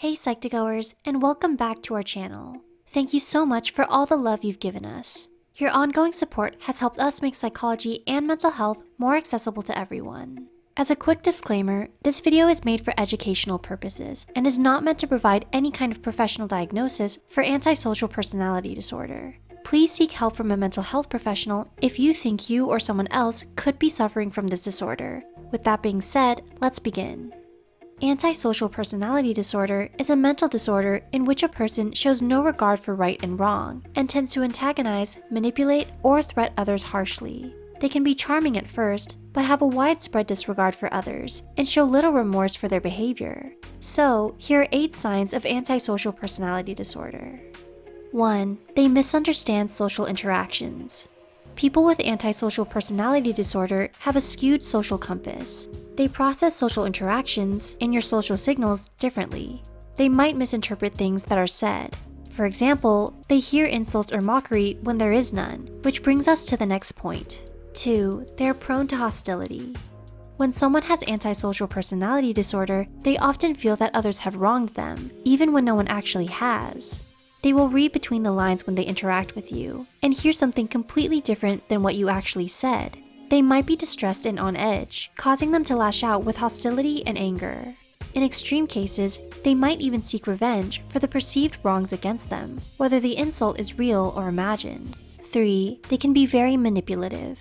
Hey Psych2Goers, and welcome back to our channel. Thank you so much for all the love you've given us. Your ongoing support has helped us make psychology and mental health more accessible to everyone. As a quick disclaimer, this video is made for educational purposes and is not meant to provide any kind of professional diagnosis for antisocial personality disorder. Please seek help from a mental health professional if you think you or someone else could be suffering from this disorder. With that being said, let's begin. Antisocial personality disorder is a mental disorder in which a person shows no regard for right and wrong and tends to antagonize, manipulate, or threat others harshly. They can be charming at first, but have a widespread disregard for others and show little remorse for their behavior. So, here are 8 signs of antisocial personality disorder. 1. They misunderstand social interactions. People with antisocial personality disorder have a skewed social compass. They process social interactions and your social signals differently. They might misinterpret things that are said. For example, they hear insults or mockery when there is none, which brings us to the next point. 2. They are prone to hostility. When someone has antisocial personality disorder, they often feel that others have wronged them, even when no one actually has. They will read between the lines when they interact with you and hear something completely different than what you actually said. They might be distressed and on edge, causing them to lash out with hostility and anger. In extreme cases, they might even seek revenge for the perceived wrongs against them, whether the insult is real or imagined. 3. They can be very manipulative.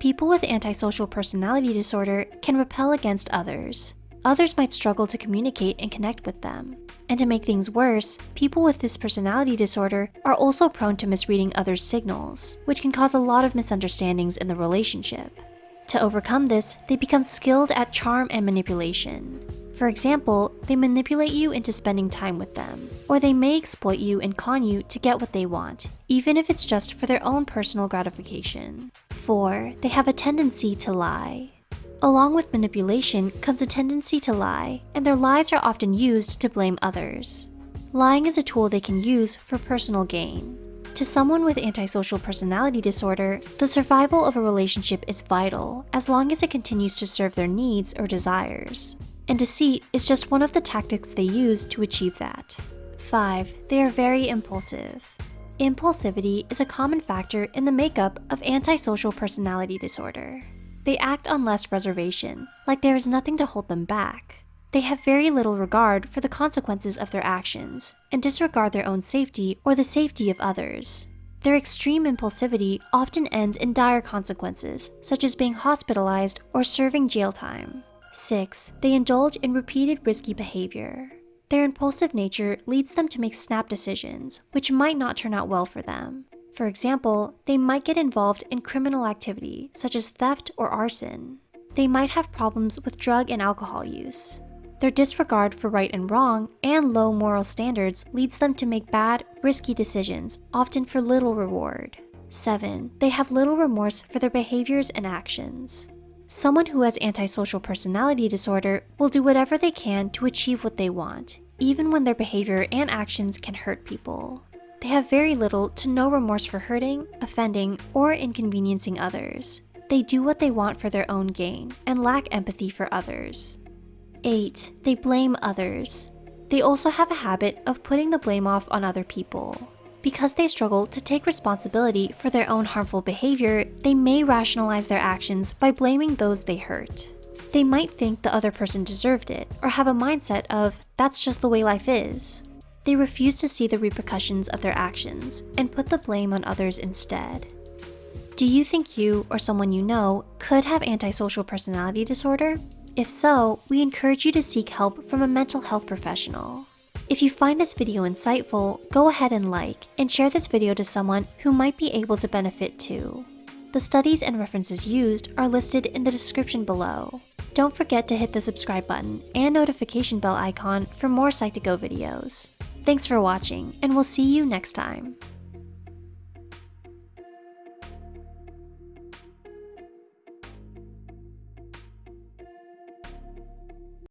People with antisocial personality disorder can repel against others. Others might struggle to communicate and connect with them. And to make things worse, people with this personality disorder are also prone to misreading others' signals, which can cause a lot of misunderstandings in the relationship. To overcome this, they become skilled at charm and manipulation. For example, they manipulate you into spending time with them, or they may exploit you and con you to get what they want, even if it's just for their own personal gratification. 4. They have a tendency to lie. Along with manipulation comes a tendency to lie, and their lies are often used to blame others. Lying is a tool they can use for personal gain. To someone with antisocial personality disorder, the survival of a relationship is vital as long as it continues to serve their needs or desires. And deceit is just one of the tactics they use to achieve that. 5. They are very impulsive. Impulsivity is a common factor in the makeup of antisocial personality disorder. They act on less reservation, like there is nothing to hold them back. They have very little regard for the consequences of their actions and disregard their own safety or the safety of others. Their extreme impulsivity often ends in dire consequences, such as being hospitalized or serving jail time. 6. They indulge in repeated risky behavior. Their impulsive nature leads them to make snap decisions, which might not turn out well for them. For example, they might get involved in criminal activity such as theft or arson. They might have problems with drug and alcohol use. Their disregard for right and wrong and low moral standards leads them to make bad, risky decisions, often for little reward. 7. They have little remorse for their behaviors and actions. Someone who has antisocial personality disorder will do whatever they can to achieve what they want, even when their behavior and actions can hurt people. They have very little to no remorse for hurting, offending, or inconveniencing others. They do what they want for their own gain and lack empathy for others. 8. They blame others. They also have a habit of putting the blame off on other people. Because they struggle to take responsibility for their own harmful behavior, they may rationalize their actions by blaming those they hurt. They might think the other person deserved it, or have a mindset of, that's just the way life is. They refuse to see the repercussions of their actions and put the blame on others instead. Do you think you or someone you know could have antisocial personality disorder? If so, we encourage you to seek help from a mental health professional. If you find this video insightful, go ahead and like and share this video to someone who might be able to benefit too. The studies and references used are listed in the description below. Don't forget to hit the subscribe button and notification bell icon for more Psych2Go videos. Thanks for watching, and we'll see you next time.